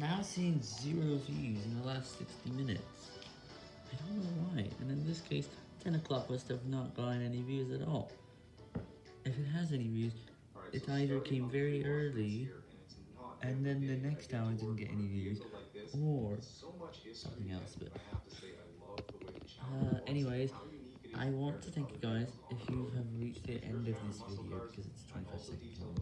I'm now seeing zero views in the last 60 minutes. I don't know why, and in this case, 10 o'clock must have not gotten any views at all. If it has any views, it either came very early, and then the next hour didn't get any views, or something else, but... Uh, anyways, I want to thank you guys if you have reached the end of this video, because it's 25 seconds long.